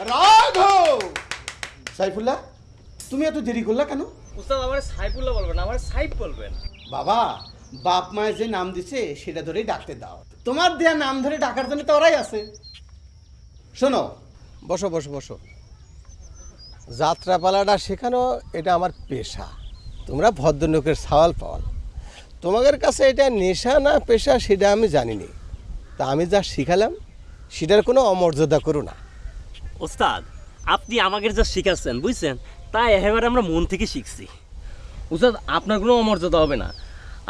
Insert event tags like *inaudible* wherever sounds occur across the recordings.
রাঘব! সাইফুল্লাহ তুমি এত দেরি করলা কেন? উস্তাদ আমার সাইফুল্লাহ বলবেন আমার সাইফ বলবেন। বাবা বাপ মায়ের যে নাম দিছে সেটা ধরেই ডাকতে দাও। তোমার দেয়া নাম ধরে ডাকার জন্য তো ওরাই আছে। শোনো বসো বসো বসো। যাত্রাপালাটা শেখানো এটা আমার পেশা। তোমরা ভদ্রলোকের সওয়াল পাওয়াল তোমাদের কাছে এটা নেশা না পেশা সেটা আমি জানিনি। তা আমি যা শিখালাম সেটার কোনো অমর্যাদা করো না। ওস্তাদ আপনি আমাকে যা শিখাচ্ছেন বুঝছেন? তাই একেবারে আমরা মন থেকে শিখছি। উস্তাদ আপনার কোনো অমর্যাদা হবে না।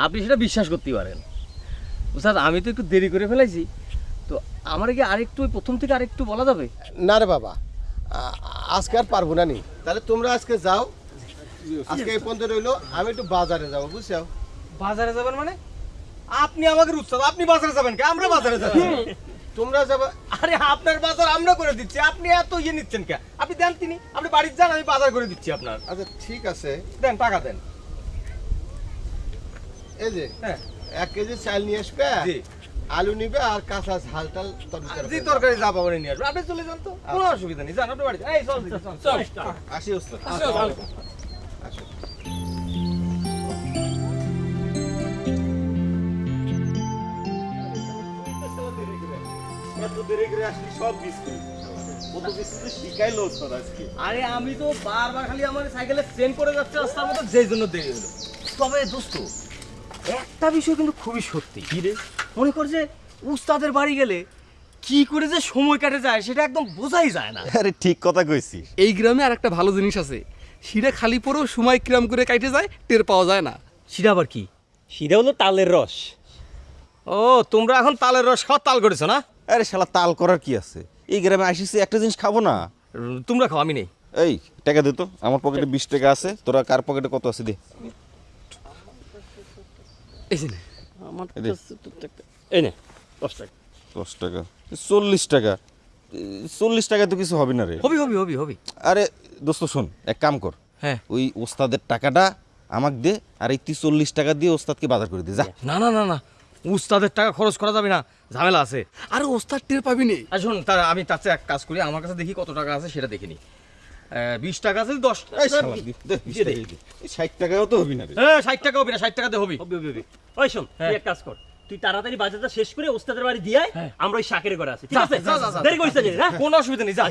আপনি সেটা বিশ্বাস করতে পারেন। উস্তাদ আমি তো একটু দেরি করে ফেলাইছি। তো আমার কি আরেকটু ওই প্রথম থেকে আরেকটু বলা যাবে? না রে বাবা আজকে আর পারব না নি। তাহলে তোমরা আজকে যাও। আজকে এই পর্যন্ত রইল। আমি একটু বাজারে যাব বুঝছ? বাজারে যাবেন মানে? আপনি আমাকে উস্তাদ আপনি বাজারে যাবেন কে? আমরা বাজারে যাব তোমরা যাবে আরে আপনার বাজার আমরা করে দিচ্ছি। আপনি এত ইয়ে নিচ্ছেন কে? আপনি দেন তিনি। আপনি বাড়িতে যান আমি বাজার করে দিচ্ছি আপনার। আচ্ছা ঠিক আছে। দেন টাকা দেন। এই যে হ্যাঁ। এক কেজি চাল নিয়ে আসবে জি। আলু নিবে আর কাঁচা ঝাল টাল তরকারি জি তরকারি যা পাবেন নিয়ে আসবেন আপনি চলে যান তো। কোনো অসুবিধা নেই। যান আপনি বাড়ি এই চল চল। আসি ওস্তাদ। আসো। দেরি আসলি সব বিস্কুট কত বিস্কুট শিখাইলো ওস্তাদ আজকে। আরে আমি তো বারবার খালি আমার সাইকেলে ট্রেন করে যাচ্ছে রাস্তার মধ্যে যেই জন্য দেরি হলো। তবে দোস্ত একটা বিষয় কিন্তু খুবই সত্যি। কি রে? মনে কর যে উস্তাদের বাড়ি গেলে কি করে যে সময় কাটে যায় সেটা একদম বোঝাই যায় না। আরে ঠিক কথা কইছি। এই গ্রামে আর একটা ভালো জিনিস আছে। শিরা খালি পরেও সময় কিরাম করে কাটে যায় টের পাওয়া যায় না। সেটা আবার কি? সেটা হলো তালের রস। ও তোমরা এখন তালের রস খাওয়া তাল করেছ না? আরে শালা তাল করার কি আছে? এই গ্রামে আসিছি একটা জিনিস খাব না? তোমরা খাও আমি নেই। এই টাকা দে তো। আমার পকেটে বিশ টাকা আছে। তোরা কার পকেটে কত আছে দে। এই যে নে। আমার এই দে। কাছে তো টাকা- এই নে দশ টাকা। দশ টাকা। চল্লিশ টাকা। চল্লিশ টাকা তো কিছু হবে না রে। হবি হবি হবি হবি। আরে দোস্ত শোন এক কাম কর। হ্যাঁ। ওই ওস্তাদের টাকাটা আমাকে দে আর এই তুই চল্লিশ টাকা দিয়ে ওস্তাদকে বাজার করে দে যা। না না না না। উস্তাদের টাকা খরচ করা যাবে না ঝামেলা আছে। আরে ওস্তাদ টের পাবি নে। আর শোন তার আমি তার চেয়ে এক কাজ করি আমার কাছে দেখি কত টাকা আছে সেটা দেখে নি। বিশ টাকা আছে দশ ষাট টাকাও তো হবি না হ্যাঁ ষাট টাকা হবে না ষাট টাকাতে হবি। হবি হবি হবি। ওই শোন তুই এক কাজ কর তুই তাড়াতাড়ি বাজারটা শেষ করে ওস্তাদের বাড়ি দিয়ে আয়, আমরা ওই শাকের ঘরে আছি ঠিক আছে। দেরি করিস না হ্যাঁ? কোনো অসুবিধা নেই যা।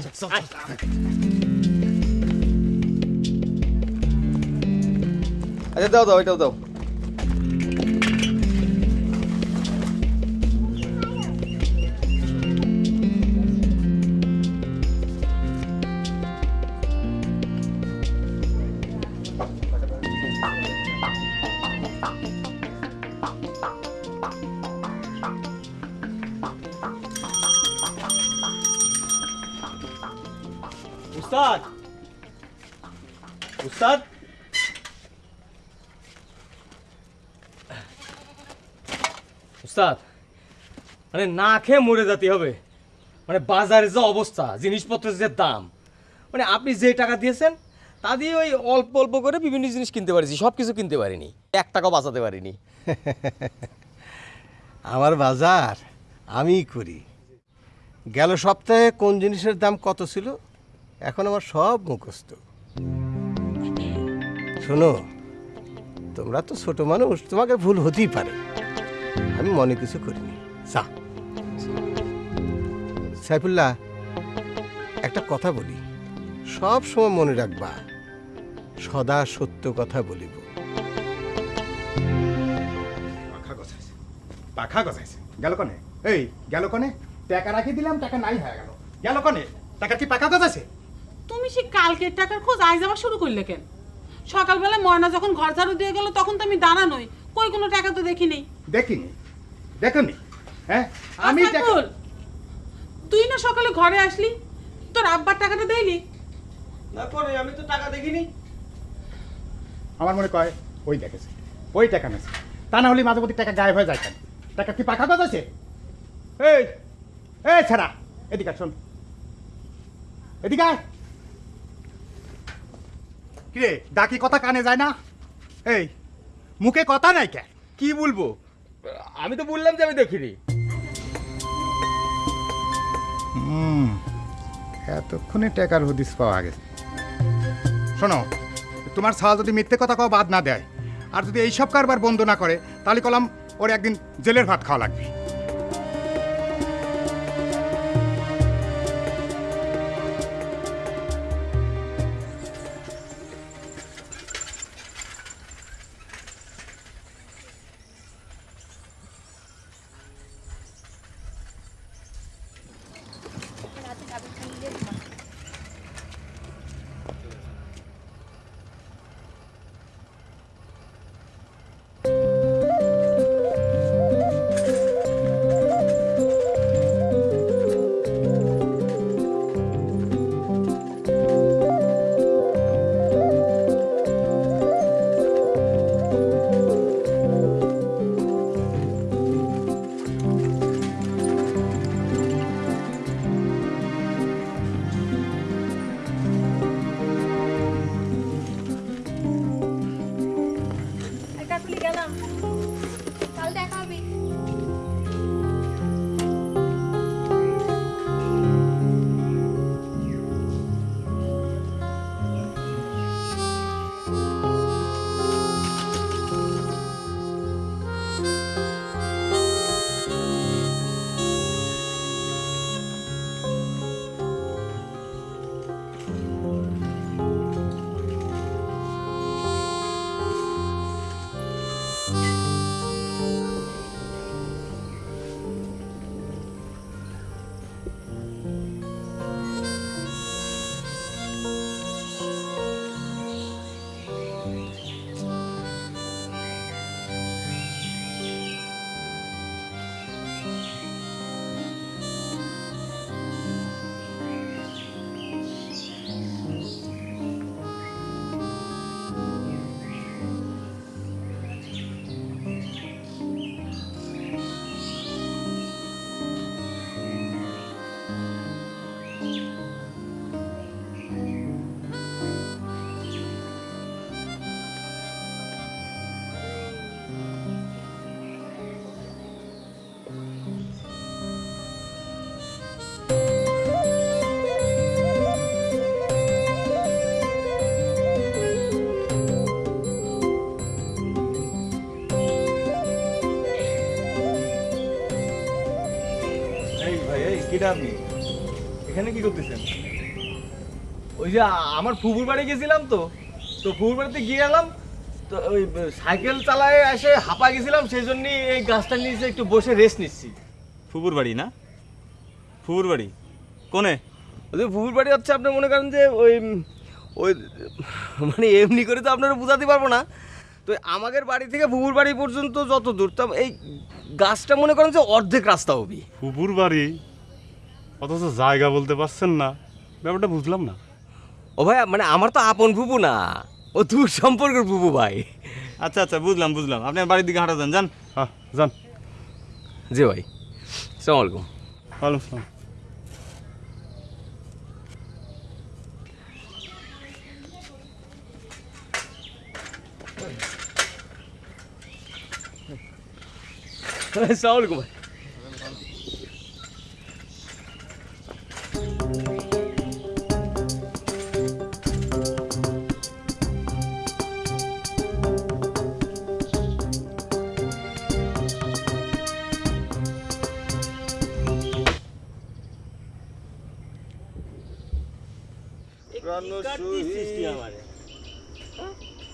আচ্ছা দাও দাও এটাও দাও। মানে না খেয়ে মরে যেতে হবে। মানে বাজারে যে অবস্থা, জিনিসপত্রের যে দাম। মানে আপনি যে টাকা দিয়েছেন, তা দিয়ে ওই অল্প অল্প করে বিভিন্ন জিনিস কিনতে পারিছি সব কিছু কিনতে পারিনি। এক টাকাও বাঁচাতে পারিনি। *laughs* আমার বাজার, আমিই করি। গেল সপ্তাহে কোন জিনিসের দাম কত ছিল? এখন আমার সব মুখস্থ। শোনো, তোমরা তো ছোট মানুষ, তোমাকে ভুল হতেই পারে। আমি মনে কিছু করিনি। যা। সাইফুল্লাহ একটা কথা বলি। সব সময় মনে রাখবা সদা সত্য কথা বলিব। পাখা গজাইছে। পাখা গজাইছে। গেল কনে? এই গেল কনে? টাকা রাখি দিলাম টাকা নাই হয়ে গেল। গেল কনে? টাকা কি পাখা গজাইছে? তুমি সে কালকের টাকার খোঁজ আজ আবার শুরু করলে কেন? সকালবেলা ময়না যখন ঘর ঝাড়ু দিয়ে গেল তখন তো আমি দাঁড়া নই। কই কোনো টাকা তো দেখিনি। দেখিনি। দেখনি? হ্যাঁ? আমি তুই না সকালে ঘরে আসলি? তোর আব্বার টাকাটা দেয়নি? না করে আমি তো টাকা দেখিনি। আমার মনে কয় ওই দেখেছে ওই টাকা নেছে তা না হলে মাঝে মধ্যে টাকা গায়েব হয়ে যায় কেন? টাকা কি পাখা গজাইছে এই এই ছাড়া এদিকে শোন। এদিকে। কিরে ডাকি কথা কানে যায় না? এই মুখে কথা নাই কে? কি বলব? আমি তো বললাম যে আমি দেখিনি। এতক্ষণে টাকার হদিস পাওয়া গেছে। শোনো, তোমার সাল যদি মিথ্যে কথা কাউ বাদ না দেয়। আর যদি এইসব কারবার বন্ধ না করে, তাহলে কলাম ওর একদিন জেলের ভাত খাওয়া লাগবে। যে আমার ফুফুর বাড়ি গেছিলাম তো তো ফুফুর বাড়িতে গিয়ে এলাম তো ওই সাইকেল চালায় এসে হাঁপা গেছিলাম সেই জন্য এই গাছটার নিচে একটু বসে রেস্ট নিচ্ছি। ফুপুর বাড়ি না? ফুপুর বাড়ি। কোনে? ওই ফুফুর বাড়ি হচ্ছে আপনি মনে করেন যে ওই ওই মানে এমনি করে তো আপনারা বোঝাতে পারব না। তো আমাদের বাড়ি থেকে ফুফুর বাড়ি পর্যন্ত যত দূর তা এই গাছটা মনে করেন যে অর্ধেক রাস্তা হবি ফুপুর বাড়ি? অথচ জায়গা বলতে পারছেন না। ব্যাপারটা বুঝলাম না। ও ভাই মানে আমার তো আপন ফুপু না। ও দূর সম্পর্কের ফুপু ভাই। আচ্ছা আচ্ছা বুঝলাম বুঝলাম। আপনি বাড়ির দিকে হাঁটা যান যান। হ্যাঁ যান। জি ভাই। সালাম আলাইকুম। ওয়ালাইকুম আসসালাম। সালাম আলাইকুম ভাই।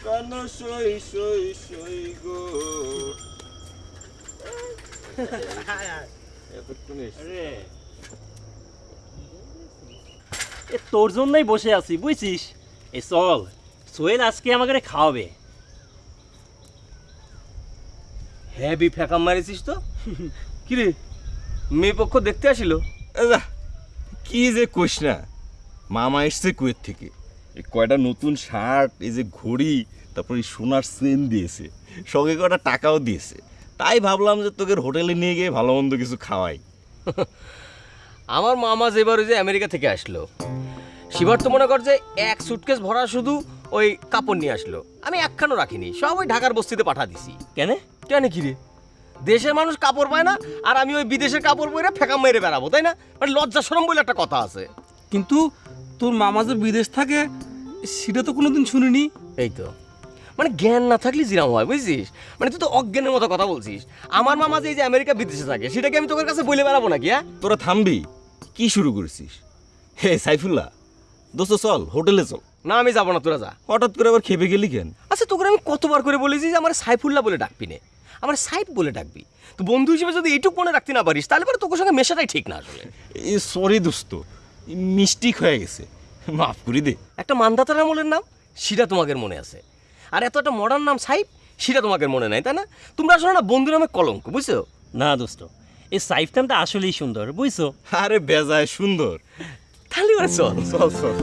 কান সই সই সই গো। এ তোর জন্যই বসে আছি বুঝছিস? এ চল। সোহেল আজকে আমাকে খাওয়াবে। হেভি ফেকাম মারিছিস তো? কিরে মেয়ে পক্ষ দেখতে আসিল? কি যে কইস না। মামা এসছে কুয়েত থেকে। এই কয়টা নতুন শার্ট এই যে ঘড়ি তারপর এই সোনার চেন দিয়েছে সঙ্গে কয়টা টাকাও দিয়েছে। তাই ভাবলাম যে তোকে হোটেলে নিয়ে গিয়ে ভালো মন্দ কিছু খাওয়াই। *laughs* আমার মামা যেবার ওই যে আমেরিকা থেকে আসলো শিবার তো মনে কর যে এক সুটকেস ভরা শুধু ওই কাপড় নিয়ে আসলো। আমি একখানও রাখিনি সব ওই ঢাকার বস্তিতে পাঠা দিছি। কেন? কেন কি রে? দেশের মানুষ কাপড় পায় না আর আমি ওই বিদেশের কাপড় পরে ফেঁকা মেরে বেড়াবো তাই না? মানে লজ্জা সরম বলে একটা কথা আছে। কিন্তু তোর মামা যে বিদেশ থাকে সেটা তো কোনোদিন শুনিনি। এই তো। মানে জ্ঞান না থাকলে জিরাম হয় বুঝছিস? মানে তুই তো অজ্ঞানের মতো কথা বলছিস। আমার মামা যে এই যে আমেরিকা বিদেশে থাকে সেটাকে আমি তোর কাছে বলে বেড়াবো নাকি হ্যাঁ? তোরা থামবি। কি শুরু করেছিস? হে সাইফুল্লাহ। দোস্ত চল হোটেলে চল। না আমি যাব না তোরা যা। হঠাৎ করে আবার খেপে গেলি কেন? আচ্ছা তোকে আমি কতবার করে বলেছি যে আমার সাইফুল্লাহ বলে ডাকবি নে। আমার সাইফ বলে ডাকবি। তো বন্ধু হিসেবে যদি এইটুকু মনে রাখতে না পারিস তাহলে পরে তোর সঙ্গে মেশাটাই ঠিক না আসলে। সরি দোস্ত। মিস্টিক হয়ে গেছে। মাফ করি দে। একটা মান্ধাতার আমলের নাম সেটা তোমাদের মনে আছে। আর এত একটা মডার্ন নাম সাইফ সেটা তোমাদের মনে নাই তাই না? তোমরা আসলে না বন্ধু নামে কলঙ্ক বুঝছ? না দোস্ত এই সাইফ নামটা আসলেই সুন্দর বুঝছ? আরে বেজায় সুন্দর। তাহলে ওরা চল। চল চল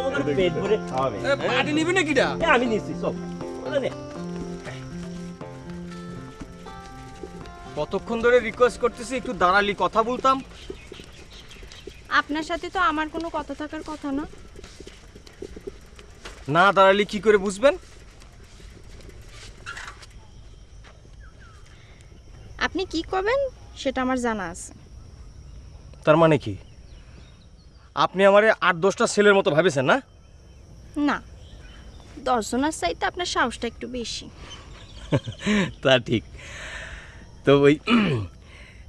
আমাদের পেট ভরে পার্টি নিবি না আমি নিচ্ছি সব কতক্ষণ ধরে রিকোয়েস্ট করতেছি একটু দাঁড়ালি কথা বলতাম। আপনার সাথে তো আমার কোনো কথা থাকার কথা না। না দাঁড়ালি কি করে বুঝবেন? আপনি কি করবেন সেটা আমার জানা আছে। তার মানে কি? আপনি আমারে আট দশটা ছেলের মতো ভাবেছেন না? না দর্শনার চাইতে আপনার সাহসটা একটু বেশি। তা ঠিক। তো ওই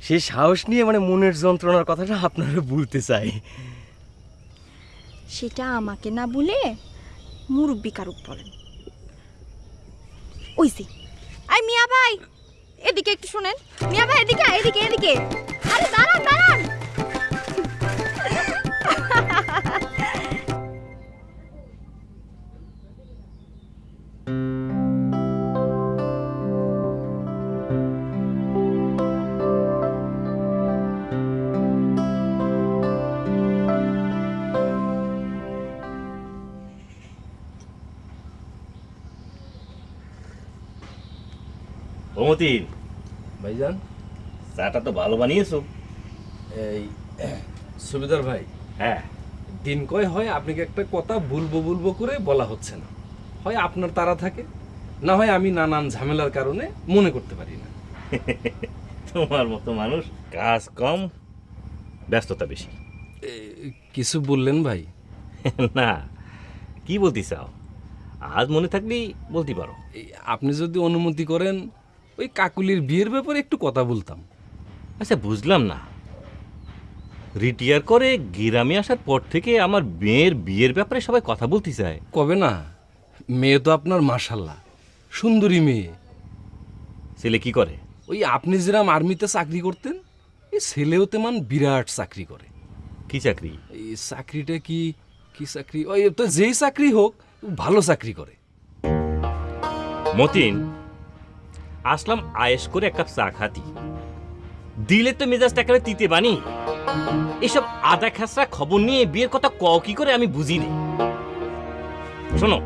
সেই সাহস নিয়ে মানে মনের যন্ত্রণার কথাটা আপনারা বলতে চাই। সেটা আমাকে না বলে মুরব্বী কারুক বলেন। ওই যে আই মিয়া ভাই, এদিকে একটু শুনেন। মিয়া ভাই, এদিকে এদিকে এদিকে। আরে দাঁড়ান দাঁড়ান। ভমতিন ভাইজান? চাটা তো ভালো বানিয়েছো। এই সুবিদার ভাই হ্যাঁ। দিন কয় হয় আপনাকে একটা কথা বলব বলব করে বলা হচ্ছে না। হয় আপনার তারা থাকে না হয় আমি নানান ঝামেলার কারণে মনে করতে পারি না। *laughs* তোমার মতো মানুষ কাজ কম ব্যস্ততা বেশি। কিছু বললেন ভাই? *laughs* না কি বলতে চাও? আজ মনে থাকলেই বলতে পারো। আপনি যদি অনুমতি করেন ওই কাকুলির বিয়ের ব্যাপারে একটু কথা বলতাম। আচ্ছা বুঝলাম না। রিটায়ার করে গ্রামে আসার পর থেকে আমার মেয়ের বিয়ের ব্যাপারে সবাই কথা বলতে চায়। কবে না? মেয়ে তো আপনার মাশাল্লাহ। সুন্দরী মেয়ে। ছেলে কি করে? ওই আপনি যেরাম আর্মিতে চাকরি করতেন এই ছেলেও তেমন বিরাট চাকরি করে। কি চাকরি? এই চাকরিটা কি কি চাকরি? ওই তো যেই চাকরি হোক ভালো চাকরি করে। মতিন আসলাম আয়েস করে এক কাপ চা খাতি। দিলে তো মেজাজটা একেবারে তিতে বানি এসব আদা খাসরা খবর নিয়ে বিয়ের কথা ক কি করে আমি বুঝি নেই শোনো,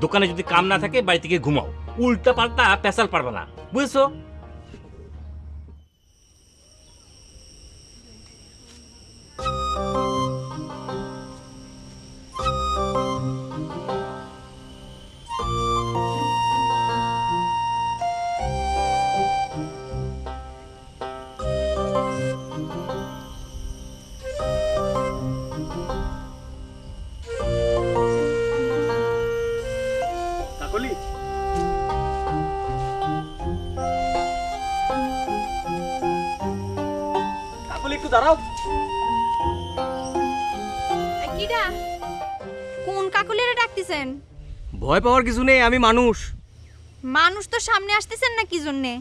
দোকানে যদি কাম না থাকে, বাড়ি থেকে ঘুমাও। উল্টা পাল্টা পেশাল পারবে না। বুঝেছ? ভয় পাওয়ার কিছু নেই আমি মানুষ। মানুষ তো সামনে আসতেছেন না কি জন্যে?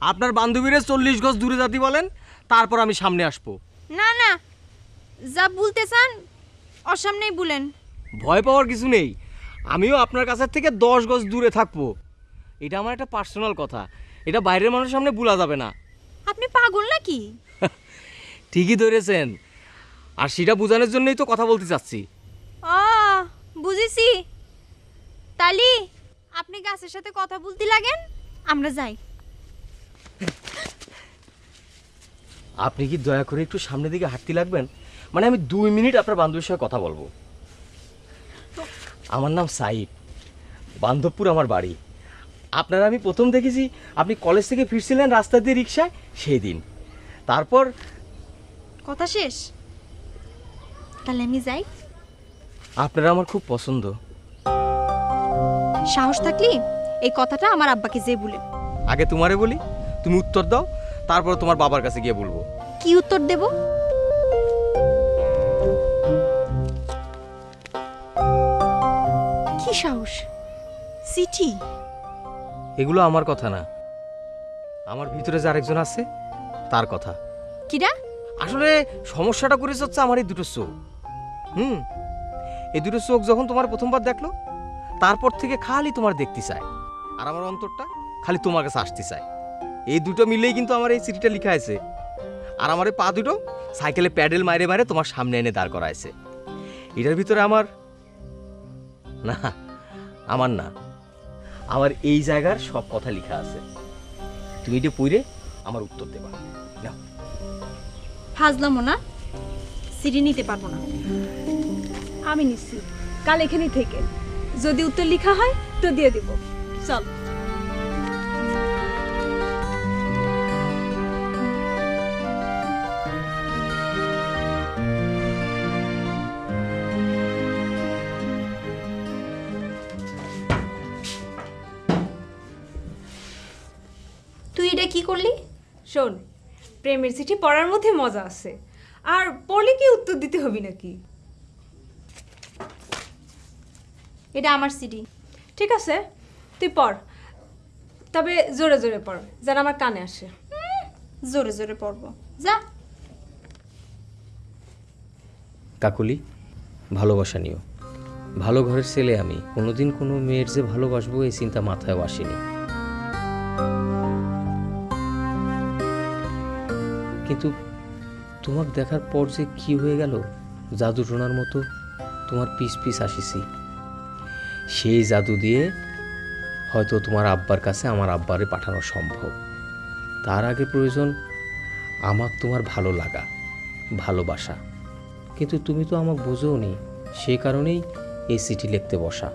আপনার বান্ধবীরা চল্লিশ গজ দূরে জাতি বলেন তারপর আমি সামনে আসব। না না যা বলতে চান ওর সামনেই বলেন। ভয় পাওয়ার কিছু নেই আমিও আপনার কাছের থেকে দশ গজ দূরে থাকব। এটা আমার একটা পার্সোনাল কথা এটা বাইরের মানুষের সামনে বলা যাবে না। আপনি পাগল নাকি? *laughs* ঠিকই ধরেছেন আর সেটা বোঝানোর জন্যই তো কথা বলতে চাচ্ছি। ও বুঝেছি। তালি আপনি গাছের সাথে কথা বলতে লাগেন আমরা যাই। আপনি কি দয়া করে একটু সামনের দিকে হাঁটতে লাগবেন? মানে আমি দুই মিনিট আপনার বান্ধবীর সঙ্গে কথা বলব। আমার নাম সাইদ বান্ধবপুর আমার বাড়ি। আপনারা আমি প্রথম দেখেছি আপনি কলেজ থেকে ফিরছিলেন রাস্তা দিয়ে রিক্সায় সেই দিন। তারপর কথা শেষ? তাহলে আমি যাই। আপনারা আমার খুব পছন্দ। সাহস থাকলি এই কথাটা আমার আব্বাকে যে বলে। আগে তোমারে বলি তুমি উত্তর দাও তারপর তোমার বাবার কাছে গিয়ে বলব। কি উত্তর দেব? কি সাহস? চিঠি? এগুলো আমার কথা না। আমার ভিতরে যে আরেকজন আছে তার কথা। কিরা? আসলে সমস্যাটা করেছে হচ্ছে আমার এই দুটো চোখ। হুম? এই দুটো চোখ যখন তোমার প্রথমবার দেখল তারপর থেকে খালি তোমার দেখতে চায়। আর আমার অন্তরটা খালি তোমার কাছে আসতে চায়। এই দুটো মিলেই কিন্তু আমার এই চিঠিটা লেখা আছে। আর আমার এই পা দুটো সাইকেলে প্যাডেল মারে মারে তোমার সামনে এনে দাঁড় করাইছে। এটার ভিতরে আমার না আমার না, আমার এই জায়গার সব কথা লেখা আছে। তুমি এটা পড়ে আমার উত্তর দেবা। ফাজলামো না। সিঁড়ি নিতে পারব না। আমি নিচ্ছি। কাল এখানেই থেকে। যদি উত্তর লেখা হয় তো দিয়ে দিব। চল। তুই এটা কি করলি? শোন প্রেমের চিঠি পড়ার মধ্যে মজা আছে। আর পড়লে কি উত্তর দিতে হবে নাকি? এটা আমার সিডি ঠিক আছে? তুই পড়। তবে জোরে জোরে পড় যেন আমার কানে আসে। জোরে জোরে পড়ব। যা। কাকুলি ভালোবাসা নিও। ভালো ঘরের ছেলে আমি। কোনোদিন কোনো মেয়ের যে ভালোবাসবো এই চিন্তা মাথায় আসেনি। কিন্তু তোমাকে দেখার পর যে কি হয়ে গেল জাদু টোনার মতো তোমার পিস পিস আসিছি সেই জাদু দিয়ে হয়তো তোমার আব্বার কাছে আমার আব্বারে পাঠানো সম্ভব। তার আগে প্রয়োজন আমার তোমার ভালো লাগা ভালোবাসা। কিন্তু তুমি তো আমাকে বোঝো নি সেই কারণেই এই চিঠি লিখতে বসা।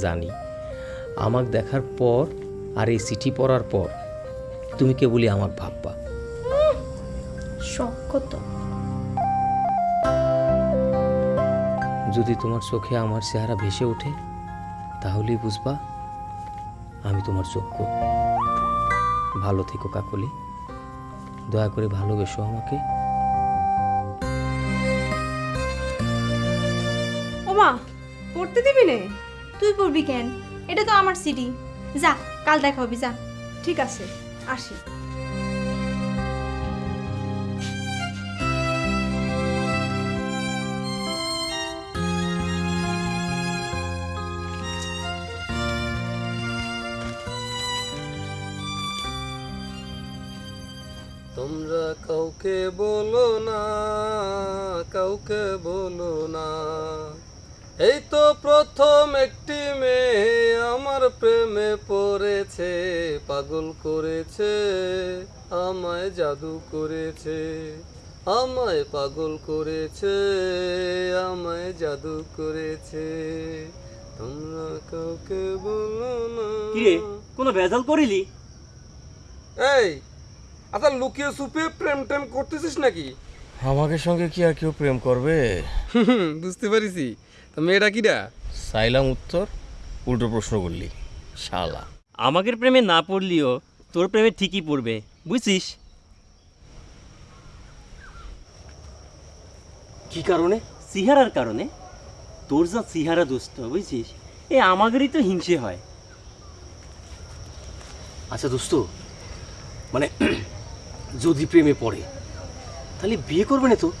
জানি আমাকে দেখার পর আর এই চিঠি পড়ার পর তুমি কেবলই আমাকে ভাববা। শখ কত? যদি তোমার চোখে আমার চেহারা ভেসে ওঠে তাহলেই বুঝবা আমি তোমার যোগ্য। ভালো থেকো কাকলি। দয়া করে ভালোবেসো আমাকে। ওমা পড়তে দিবি নে? তুই পড়বি কেন? এটা তো আমার সিডি। যা কাল দেখা হবে যা। ঠিক আছে আসি। কাউকে বলো না কাউকে বলো না। এই তো প্রথম একটি মেয়ে আমার প্রেমে পড়েছে পাগল করেছে আমায় জাদু করেছে আমায় পাগল করেছে আমায় জাদু করেছে। তোমরা কাউকে বলো না। কোনো ভেজাল করিলি? এই আচ্ছা লুকিয়ে সুপে প্রেম টেম করতেছিস নাকি? আমাকে সঙ্গে কি আর কেউ প্রেম করবে? বুঝতে পারিছি। তা মেয়েটা কিরা সাইলাম উত্তর উল্টো প্রশ্ন করলি। শালা। আমাদের প্রেমে না পড়লিও তোর প্রেমে ঠিকই পড়বে বুঝছিস? কি কারণে? সিহারার কারণে? তোর যা সিহারা দোস্ত বুঝছিস? এ আমাদেরই তো হিংসে হয়। আচ্ছা দোস্ত মানে যদি প্রেমে পড়ে তাহলে বিয়ে করবে না তো?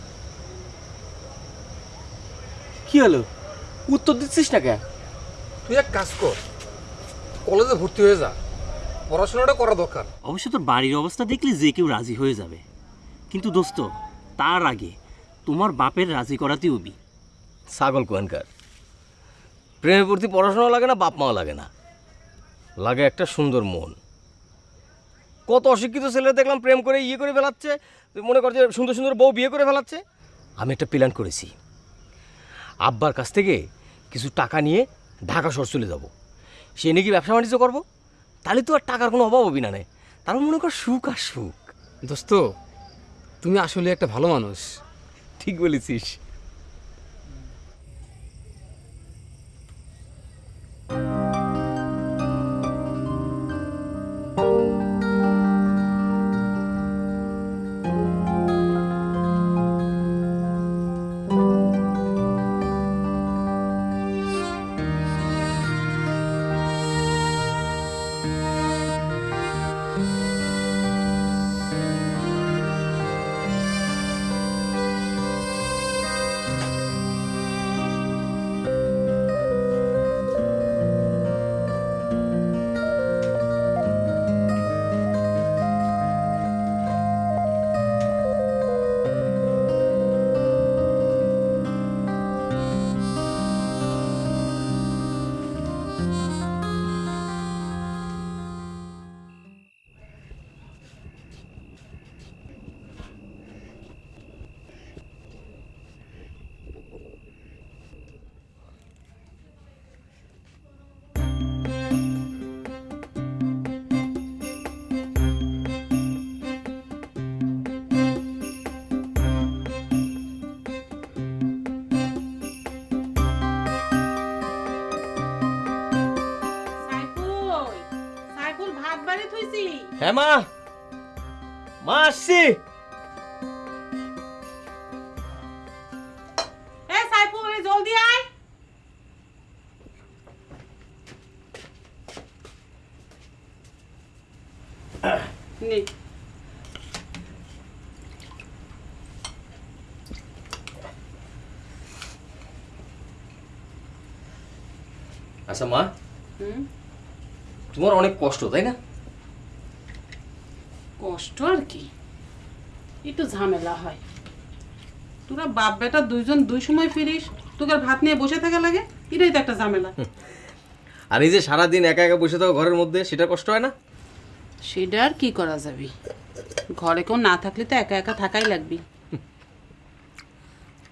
কি হলো? উত্তর দিচ্ছিস না কেন? তুই এক কাজ কর কলেজে ভর্তি হয়ে যা পড়াশোনাটা করা দরকার। অবশ্য তোর বাড়ির অবস্থা দেখলে যে কেউ রাজি হয়ে যাবে। কিন্তু দোস্ত তার আগে তোমার বাপের রাজি করাতে হবি। ছাগল কোয়ানকার। প্রেমে প্রতি পড়াশোনা লাগে না বাপ মাও লাগে না। লাগে একটা সুন্দর মন। কত অশিক্ষিত ছেলে দেখলাম প্রেম করে ইয়ে করে ফেলাচ্ছে মনে করছে সুন্দর সুন্দর বউ বিয়ে করে ফেলাচ্ছে। আমি একটা প্ল্যান করেছি। আব্বার কাছ থেকে কিছু টাকা নিয়ে ঢাকা শহর চলে যাব। সে নাকি ব্যবসা বাণিজ্য করব? তাহলে তো আর টাকার কোনো অভাব হবে না নে। তারপর মনে কর সুখ আর সুখ। দোস্ত তুমি আসলে একটা ভালো মানুষ। ঠিক বলেছিস। হ্যাঁ মা। মা আসছি। জলদি আয়। নে। আচ্ছা মা হুম? তোমার অনেক কষ্ট তাই না? কষ্ট আর কি? একটু ঝামেলা হয়। তোরা বাপ বেটা দুইজন দুই সময় ফিরিস তোকে ভাত নিয়ে বসে থাকা লাগে? এটাই তো একটা ঝামেলা। আর এই যে সারাদিন একা একা বসে থাকো ঘরের মধ্যে সেটা কষ্ট হয় না? সেটা আর কি করা যাবে? ঘরে কেউ না থাকলে তো একা একা থাকাই লাগবে।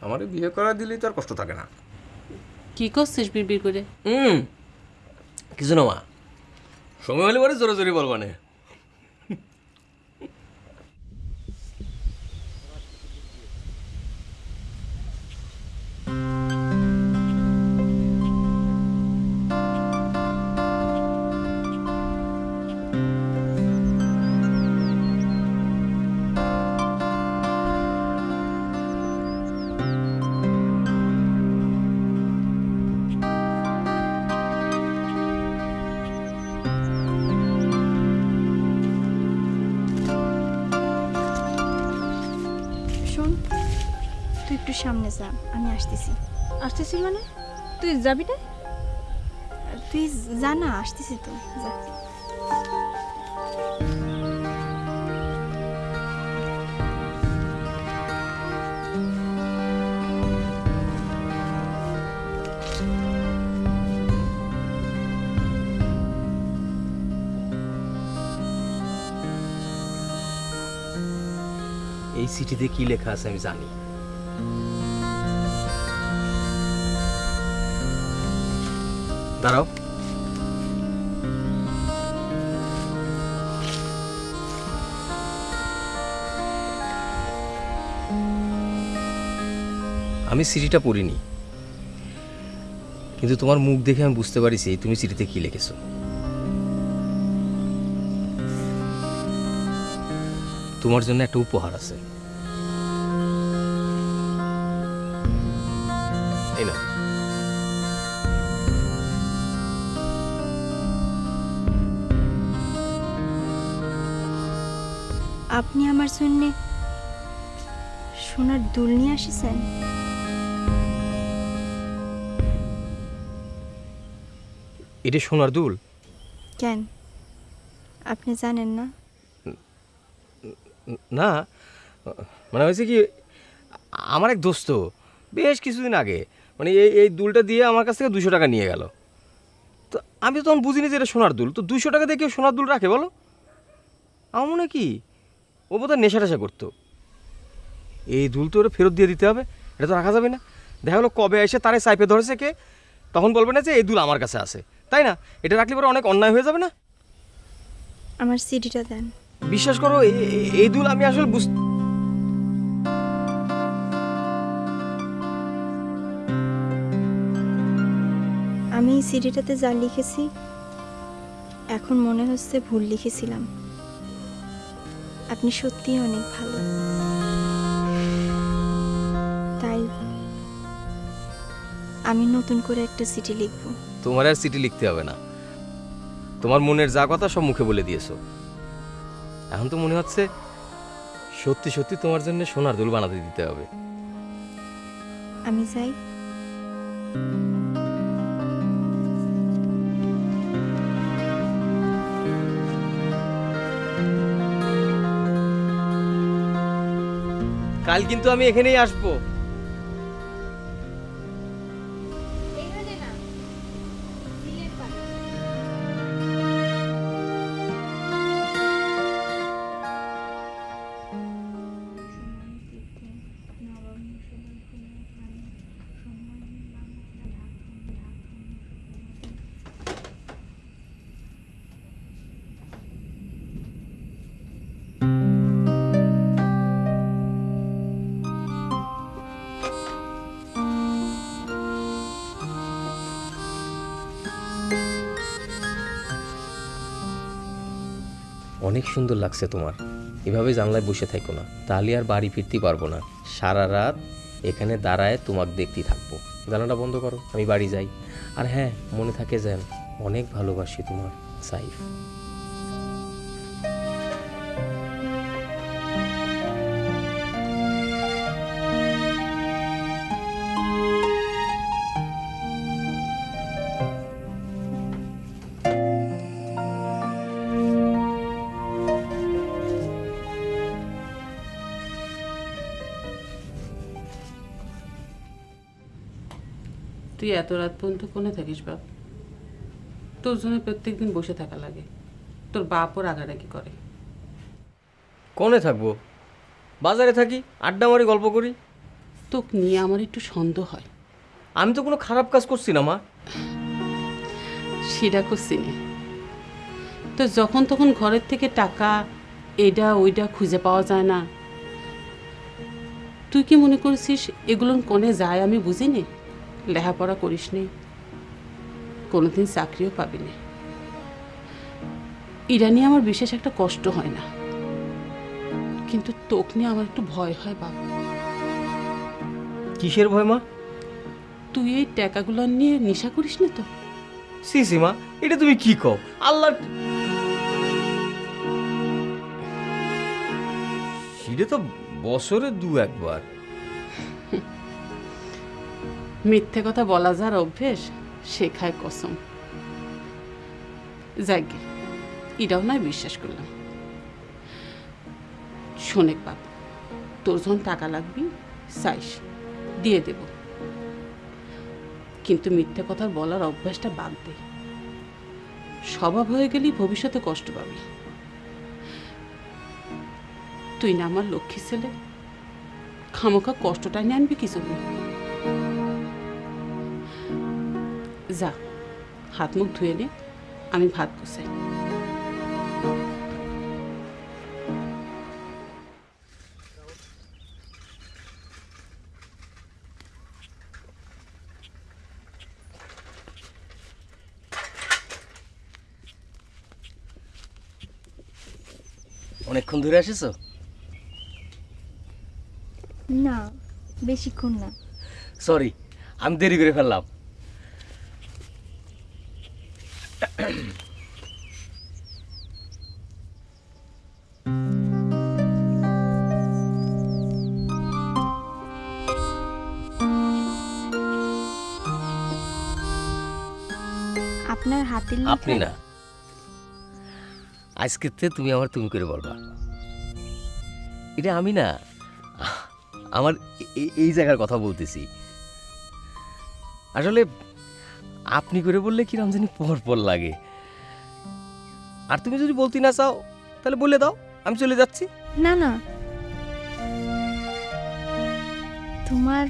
আমার বিয়ে করা দিলেই তো আর কষ্ট থাকে না। কি করছিস বিড়বিড় করে? হুম। কিছু না মা। সময় হলে পরে জোরে জোরে বলবা সামনে যা আমি আসতেছি। আসতেছি মানে? তুই যাবি না? তুই যা না আসতেছি তো যা। এই চিঠিতে কি লেখা আছে আমি জানি। দাঁড়াও। আমি চিঠিটা পড়িনি। কিন্তু তোমার মুখ দেখে আমি বুঝতে পারিছি, তুমি চিঠিতে কি লিখেছো। তোমার জন্য একটা উপহার আছে। জন্য সোনার দুল নিয়ে আসিছেন? এটা সোনার দুল? কেন? আপনি জানেন না? না মানে হয়েছে কি আমার এক দোস্ত বেশ কিছুদিন আগে মানে এই এই দুলটা দিয়ে আমার কাছ থেকে দুশো টাকা নিয়ে গেল। তো আমি তো তখন বুঝিনি যে এটা সোনার দুল তো দুশো টাকা দিয়ে কেউ সোনার দুল রাখে বলো? আমার মনে কি ও বোধহয় নেশা টেশা করতো। এই দুল তো ওরা ফেরত দিয়ে দিতে হবে এটা তো রাখা যাবে না। দেখা গেলো কবে এসে তারে সাইপে ধরেছে কে তখন বলবে না যে এই দুল আমার কাছে আছে। তাই না? এটা রাখলে পরে অনেক অন্যায় হয়ে যাবে না? আমার সিডিটা দেন। বিশ্বাস করো এই দুল আমি আসলে বুঝ আমি সিডিটাতে যা লিখেছি এখন মনে হচ্ছে ভুল লিখেছিলাম। আপনি সত্যিই অনেক ভালো। তাই আমি নতুন করে একটা চিঠি লিখব। তোমার আর চিঠি লিখতে হবে না। তোমার মনের যা কথা সব মুখে বলে দিয়েছ। এখন তো মনে হচ্ছে সত্যি সত্যি তোমার জন্য সোনার দুল বানাতে দিতে হবে। আমি যাই। কাল কিন্তু আমি এখানেই আসব। সুন্দর লাগছে তোমার। এভাবে জানলায় বসে থাকো না, তাহলে আর বাড়ি ফিরতে পারব না। সারা রাত এখানে দাঁড়ায় তোমাকে দেখতে থাকব। জানাটা বন্ধ করো, আমি বাড়ি যাই। আর হ্যাঁ মনে থাকে যেন, অনেক ভালোবাসি তোমার, সাইফ। তুই এত রাত পর্যন্ত কোনে থাকিস বাপ? তোর জন্য প্রত্যেক দিন বসে থাকা লাগে। তোর বাপও রাগারাগি করে। কোনে থাকব? বাজারে থাকি আড্ডা মারি গল্প করি? তোকে নিয়ে আমার একটু সন্দেহ হয়। আমি তো কোনো খারাপ কাজ করছি না মা। সেটা করছি না। তো যখন তখন ঘরের থেকে টাকা এটা ওইটা খুঁজে পাওয়া যায় না। তুই কি মনে করছিস এগুলো কোনে যায় আমি বুঝি নে লেখাপড়া করিস নি কোনোদিন চাকরিও পাবি না। এটা নিয়ে আমার বিশেষ একটা কষ্ট হয় না। কিন্তু তোক নিয়ে আমার একটু ভয় হয় বাবা কিসের ভয় মা? তুই এই টাকাগুলো নিয়ে নেশা করিস না তো? সি সি মা এটা তুমি কি কও? আল্লাহ সেটা তো বছরে দু একবার। মিথ্যে কথা বলা যার অভ্যেস শেখায় কসম। যাকে এটাও নয় বিশ্বাস করলাম। শোনেক বাপ, তোর যখন টাকা লাগবি, চাইস, দিয়ে দেব। কিন্তু মিথ্যে কথা বলার অভ্যাসটা বাদ দে। স্বভাব হয়ে গেলেই ভবিষ্যতে কষ্ট পাবি। তুই না আমার লক্ষ্মী ছেলে, খামোখা কষ্টটা নিয়ে আনবি কি জন্য? যা হাত মুখ ধুয়ে নে আমি ভাত বসাই। অনেকক্ষণ ধরে আসিছো না বেশিক্ষণ না। সরি আমি দেরি করে ফেললাম। হাতের আপনি না আজকের থেকে তুমি আমার তুমি করে বলবা। এটা আমি না আমার এই জায়গার কথা বলতেছি। আসলে আপনি করে বললে কি জানি পর পর লাগে। আর তুমি যদি বলতে না চাও তাহলে বলে দাও আমি চলে যাচ্ছি। না না। তোমার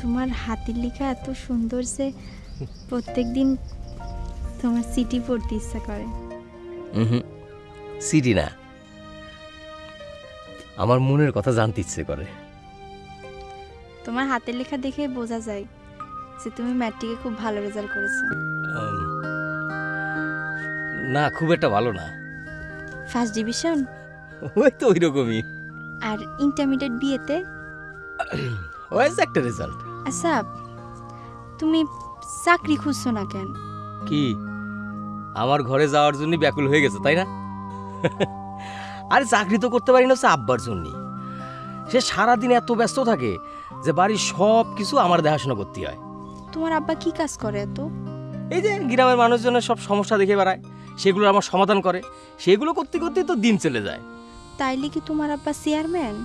তোমার হাতের লেখা এত সুন্দর যে প্রত্যেকদিন তোমার সিটি পড়তে ইচ্ছা করে। হুম সিটি না। আমার মনের কথা জানতে ইচ্ছে করে। তোমার হাতের লেখা দেখে বোঝা যায় যে তুমি ম্যাট্রিকে খুব ভালো রেজাল্ট করেছ। না খুব একটা ভালো না। ফার্স্ট ডিভিশন ওই তো ওই রকমই আর ইন্টারমিডিয়েট বিয়েতে ওয়াইজ একটা রেজাল্ট আচ্ছা তুমি চাকরি খুঁজছো না কেন? কি? আমার ঘরে যাওয়ার জন্য ব্যাকুল হয়ে গেছে তাই না? আরে চাকরি তো করতে পারি না হচ্ছে আব্বার জন্য সে সারাদিন এত ব্যস্ত থাকে যে বাড়ির সব কিছু আমার দেখাশোনা করতে হয়। তোমার আব্বা কি কাজ করে এত? এই যে গ্রামের মানুষজনের সব সমস্যা দেখে বেড়ায় সেগুলো আমার সমাধান করে। সেগুলো করতে করতে তো দিন চলে যায়। তাইলে কি তোমার আব্বা চেয়ারম্যান?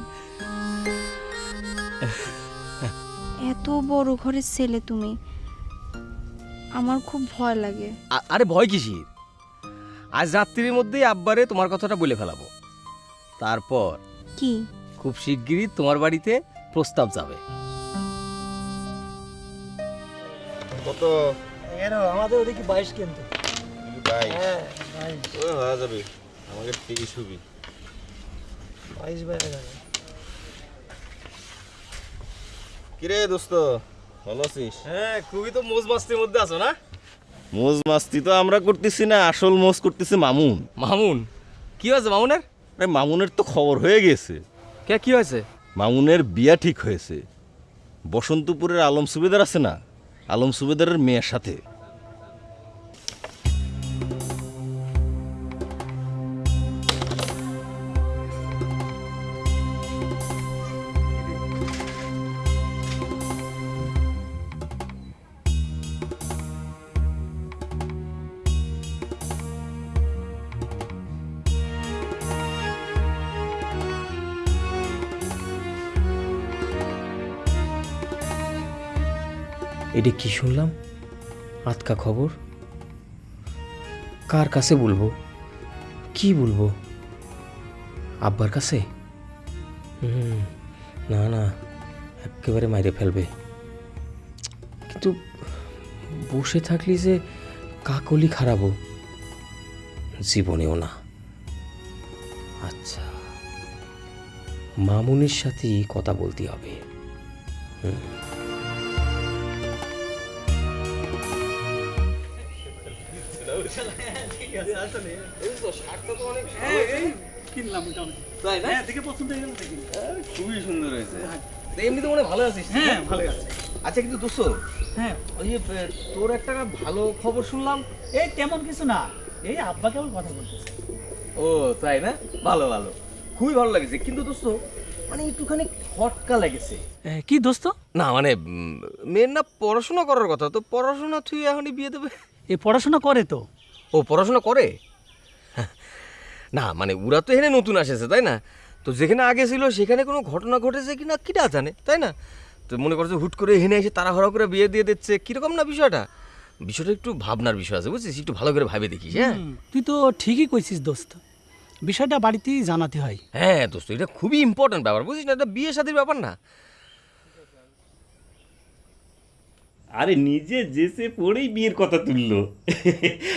*laughs* এত বড় ঘরের ছেলে তুমি। আমার খুব ভয় লাগে। আ- আরে ভয় কিসির? আজ রাত্রির মধ্যেই আব্বারে তোমার কথাটা বলে ফেলাবো। তারপর কি? খুব শিগগিরই তোমার বাড়িতে প্রস্তাব যাবে। কত? আমাদের ওদিকে বাইশ কিন্তু। বাইশ। হ্যাঁ বাইশ। হয়ে যাবে। আমাকে তেইশ হবি। বাইশ বাইরে যাবে। কিরে দোস্ত? ভালো আছিস? হ্যাঁ খুবই তো মোজ মাস্তির মধ্যে আছো না? মোজ মাস্তি তো আমরা করতেছি না আসল মোজ করতেছি মামুন। মামুন? কি হয়েছে মামুনের? আরে মামুনের তো খবর হয়ে গেছে। কে কি হয়েছে? মামুনের বিয়া ঠিক হয়েছে। বসন্তপুরের আলম সুবেদার আছে না? আলম সুবেদারের মেয়ের সাথে। এটা কি শুনলাম? আতকা খবর। কার কাছে বলব? কি বলব? আব্বার কাছে? হুম, না না, একেবারে মাইরে ফেলবে। কিন্তু বসে থাকলি যে কাকলি খারাপও। জীবনেও না। আচ্ছা মামুনির সাথেই কথা বলতে হবে। হুম। তাই না? দেখে পছন্দ হয়ে গেল খুবই সুন্দর হয়েছে। এমনি তো মনে ভালো আছিস। হ্যাঁ ভালো আছি। আচ্ছা কিন্তু দোস্ত হ্যাঁ। ওই তোর একটা ভালো খবর শুনলাম। এই তেমন কিছু না। এই আব্বা কেমন কথা বলতেছে। ও তাই না? ভালো ভালো। খুবই ভালো লাগছে। কিন্তু দোস্ত মানে একটুখানি খটকা লেগেছে। কি দোস্ত? না মানে মেয়ের না পড়াশোনা করার কথা। তো পড়াশোনা তুই এখনই বিয়ে দেবে? এ পড়াশোনা করে তো। ও পড়াশোনা করে? না মানে ওরা তো এখানে নতুন আসেছে তাই না? তো যেখানে আগে ছিল সেখানে কোনো ঘটনা ঘটেছে কি না কিটা জানে তাই না? তো মনে করছে হুট করে এখানে এসে তাড়াহড়া করে বিয়ে দিয়ে দিচ্ছে কীরকম না বিষয়টা? বিষয়টা একটু ভাবনার বিষয় আছে বুঝছিস? একটু ভালো করে ভাবে দেখিস হ্যাঁ? তুই তো ঠিকই কইছিস দোস্ত। বিষয়টা বাড়িতেই জানাতে হয়। হ্যাঁ দোস্ত এটা খুবই ইম্পর্টেন্ট ব্যাপার বুঝিস না? এটা বিয়ে শাদির ব্যাপার না। আরে নিজে যেসে পড়েই বিয়ের কথা তুললো।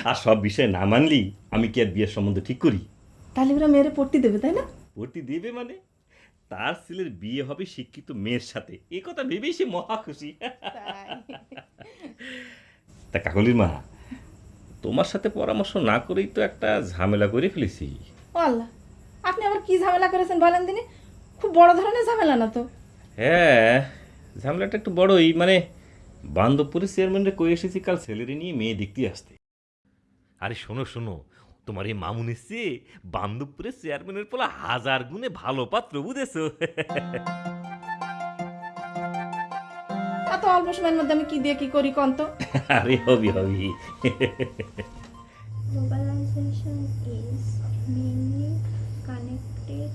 আর সব বিষয়ে না মানলি আমি কি আর বিয়ের সম্বন্ধে ঠিক করি? তাহলে ওরা মেয়েরে পড়তে দেবে তাই না? ভর্তি দেবে মানে? তার ছেলের বিয়ে হবে শিক্ষিত মেয়ের সাথে। এ কথা ভেবেই সে মহা খুশি। তা কাকলির মা তোমার সাথে পরামর্শ না করেই তো একটা ঝামেলা করে ফেলেছি। আল্লাহ আপনি আবার কি ঝামেলা করেছেন বলেন দিনে? খুব বড় ধরনের ঝামেলা না তো? হ্যাঁ ঝামেলাটা একটু বড়ই মানে বান্ধবপুরের চেয়ারম্যানরা কয়ে এসেছি কাল ছেলেরে নিয়ে মেয়ে দেখতে আসতে। আরে শোনো শোনো তোমার এই মামুন এসছে বান্ধবপুরের চেয়ারম্যানের পোলা হাজার গুণে ভালো পাত্র বুঝেছ। এত অল্প সময়ের মধ্যে আমি কি দিয়ে কি করি কন্ত আরে হবি হবি। Globalization is mainly connected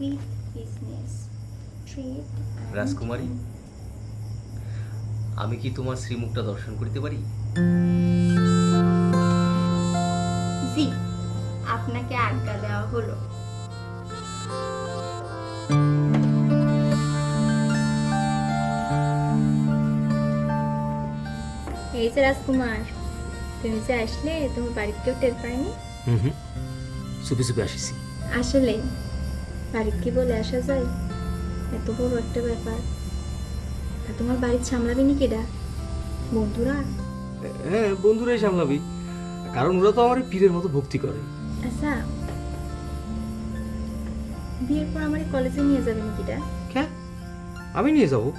with business, trade, and রাজকুমারী? আমি কি তোমার শ্রীমুখটা দর্শন করতে পারি? জি আপনাকে আজ্ঞা দেওয়া হলো। এই যে রাজকুমার তুমি যে আসলে তোমার বাড়িতে কেউ টের পায়নি? হুম হুম। চুপি চুপি আসিছি। আসলে বাড়িতে কি বলে আসা যায়? এত বড় একটা ব্যাপার। তা তোমার বাড়ির সামলাবি নি কেডা বন্ধুরা? হ্যাঁ বন্ধুরাই সামলাবি। কারণ ওরা তো আমার পীরের মতো ভক্তি করে। আচ্ছা। বিয়ের পর আমার কলেজে নিয়ে যাবে নাকিটা হ্যাঁ আমি নিয়ে যাব।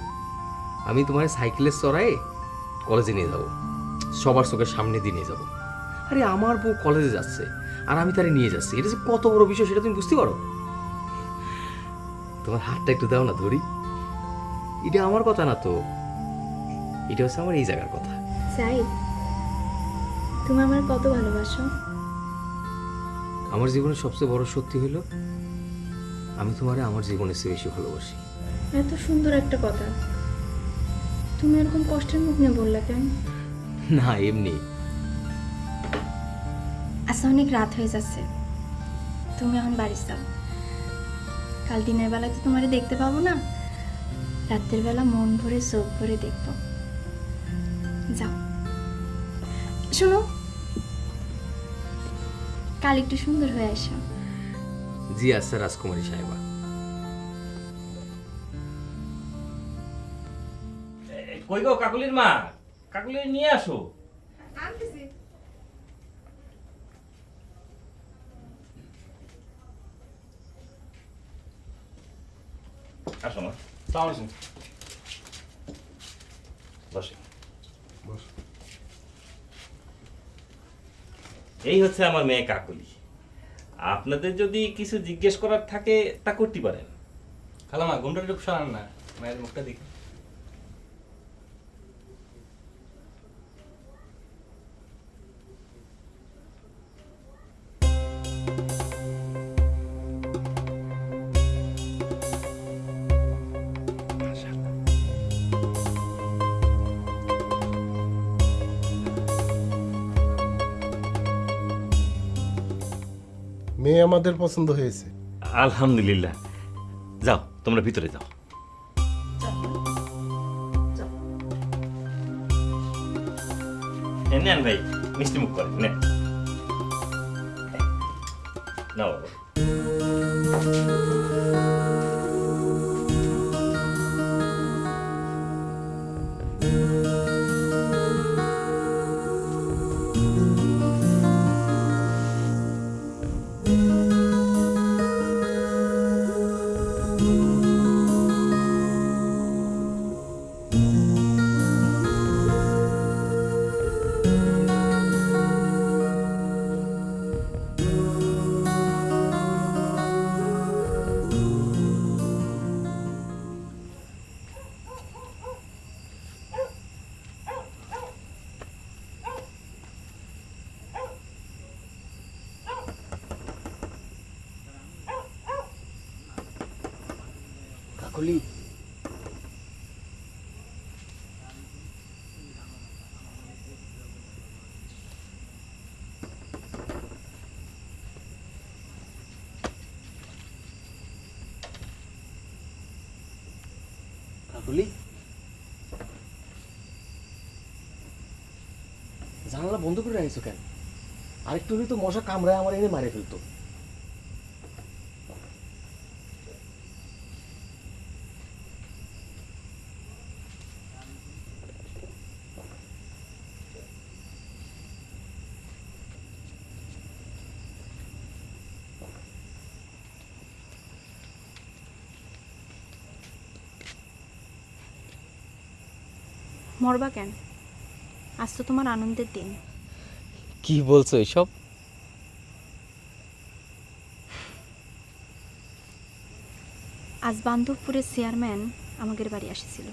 আমি তোমার সাইকেলের চড়ায়ে কলেজে নিয়ে যাব। সবার চোখের সামনে দিয়ে নিয়ে যাব। আরে আমার বউ কলেজে যাচ্ছে আর আমি তারে নিয়ে যাচ্ছি। এটা যে কত বড় বিষয় সেটা তুমি বুঝতে পারো? তোমার হাতটা একটু দাও না ধরি। এটা আমার কথা না তো। এটা হচ্ছে আমার এই জায়গার কথা। চাই তুমি আমার কত ভালোবাসো। আমার জীবনের সবচেয়ে বড় সত্যি হলো আমি তোমারে আমার জীবনের চেয়ে বেশি ভালোবাসি। এত সুন্দর একটা কথা। তুমি এরকম কষ্টের মুখ নিয়ে বললা কেন? না এমনি। আচ্ছা অনেক রাত হয়ে যাচ্ছে। তুমি এখন বাড়ি যাও। কাল দিনের বেলায় তো তোমারে দেখতে পাবো না। রাতের বেলা মন ভরে চোখ ভরে দেখব। যাও। শোনো কাল একটু সুন্দর হয়ে আসো। জি আচ্ছা রাজকুমারী সাহেবা। কই গো কাকলির মা? কাকলি নিয়ে আসো। আনতেছি। আসো মা। সালাম বসে এই হচ্ছে আমার মেয়ে কাকলি। আপনাদের যদি কিছু জিজ্ঞেস করার থাকে তা করতে পারেন। খালামা ঘুমটা একটু সরান না। মায়ের মুখটা দেখি। আমাদের পছন্দ হয়েছে। আলহামদুলিল্লাহ। যাও তোমরা ভিতরে যাও। ভাই মিষ্টি মুখ করে নেন। কাকলি জানালা বন্ধ করে রাখিস কেন? আরেকটু হলে তো মশা কামড়ায় আমার এনে মারে ফেলতো। মরবা কেন? আজ তো তোমার আনন্দের দিন। কি বলছো এসব? আজ বান্ধবপুরের চেয়ারম্যান আমাদের বাড়ি আসছিল।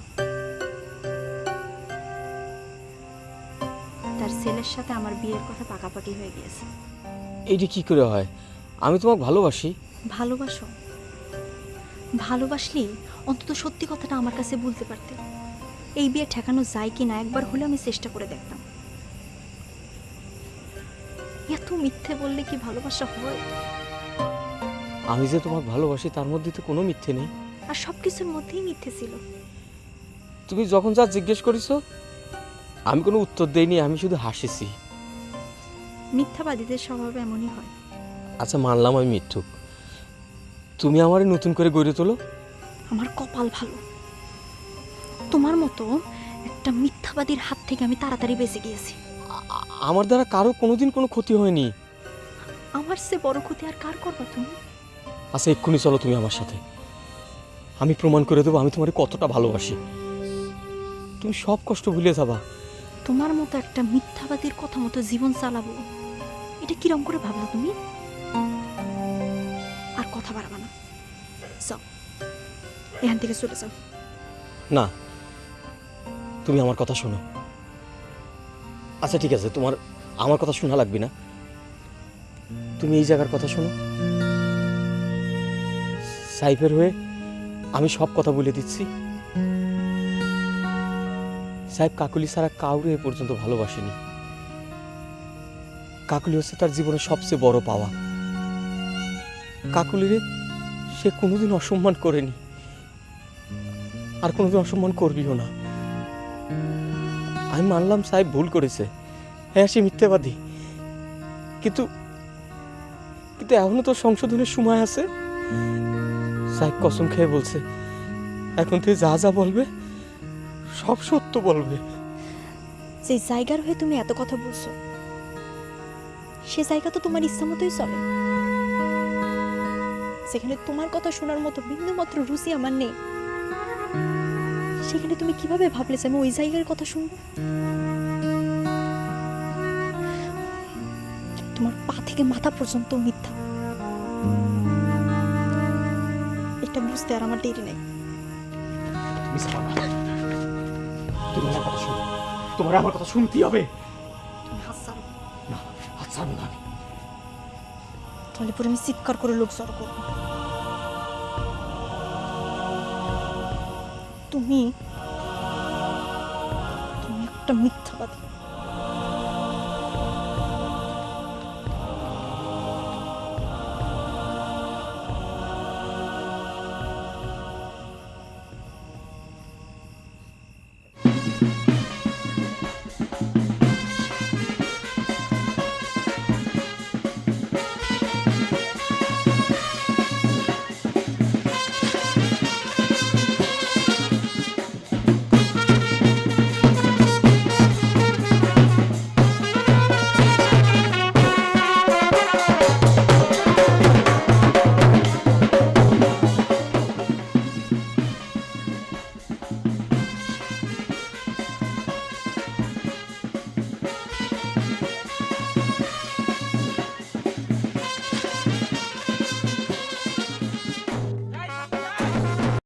তার ছেলের সাথে আমার বিয়ের কথা পাকাপাকি হয়ে গিয়েছে। এইটা কি করে হয়? আমি তোমাকে ভালোবাসি। ভালোবাসো? ভালোবাসলি অন্তত সত্যি কথাটা আমার কাছে বলতে পারতে। এই বিয়ে ঠেকানো যায় কি না একবার হলে আমি চেষ্টা করে দেখতাম। এত মিথ্যে বললে কি ভালোবাসা হয়? আমি যে তোমাকে ভালোবাসি তার মধ্যে তো কোনো মিথ্যে নেই। আর সব কিছুর মধ্যেই মিথ্যে ছিল। তুমি যখন যা জিজ্ঞেস করেছ আমি কোনো উত্তর দেইনি আমি শুধু হাসিছি। মিথ্যাবাদীদের স্বভাব এমনই হয়। আচ্ছা মানলাম আমি মিথ্যুক। তুমি আমারে নতুন করে গড়ে তোলো? আমার কপাল ভালো। তোমার মতো একটা মিথ্যাবাদীর হাত থেকে আমি তাড়াতাড়ি বেঁচে গিয়েছি। আমার দ্বারা কারও কোনোদিন কোনো ক্ষতি হয়নি। আমার সে বড় ক্ষতি আর কার করবা তুমি? আচ্ছা এক্ষুনি চলো তুমি আমার সাথে। আমি প্রমাণ করে দেবো আমি তোমার কতটা ভালোবাসি। তুমি সব কষ্ট ভুলে যাবা। তোমার মতো একটা মিথ্যাবাদীর কথা মতো জীবন চালাবো। এটা কিরম করে ভাবলা তুমি? আর কথা বাড়াবা না। যাও। এখান থেকে চলে যাও। না। তুমি আমার কথা শোনো। আচ্ছা ঠিক আছে, তোমার আমার কথা শোনা লাগবে না। তুমি এই জায়গার কথা শোনো। সাইফের হয়ে আমি সব কথা বলে দিচ্ছি। সাহেব কাকুলি ছাড়া কাউরে এ পর্যন্ত ভালোবাসেনি। কাকুলি হচ্ছে তার জীবনের সবচেয়ে বড় পাওয়া। কাকুলিরে সে কোনোদিন অসম্মান করেনি। আর কোনোদিন অসম্মান করবিও না। আমি মানলাম সাহেব ভুল করেছে। হ্যাঁ সে মিথ্যাবাদী। কিন্তু কিন্তু এখনও তো সংশোধনের সময় আছে। সাহেব কসম খেয়ে বলছে, এখন থেকে যা যা বলবে, সব সত্য বলবে। যে জায়গার হয়ে তুমি এত কথা বলছো, সে জায়গা তো তোমার ইচ্ছা মতোই চলে। সেখানে তোমার কথা শোনার মতো বিন্দুমাত্র রুচি আমার নেই। সেখানে তুমি কীভাবে ভাবলে যে আমি ওই জায়গার কথা শুনব। তোমার পা থেকে মাথা পর্যন্ত মিথ্যা। এটা বুঝতে আর আমার দেরি নেই। তুমি আমার কথা শোনো। তোমার আমার কথা শুনতেই হবে। তুমি না হাত ছাড়বো না আমি। তাহলে পরে আমি চিৎকার করে লোক জড়ো করব। তুমি তুমি একটা মিথ্যাবাদী।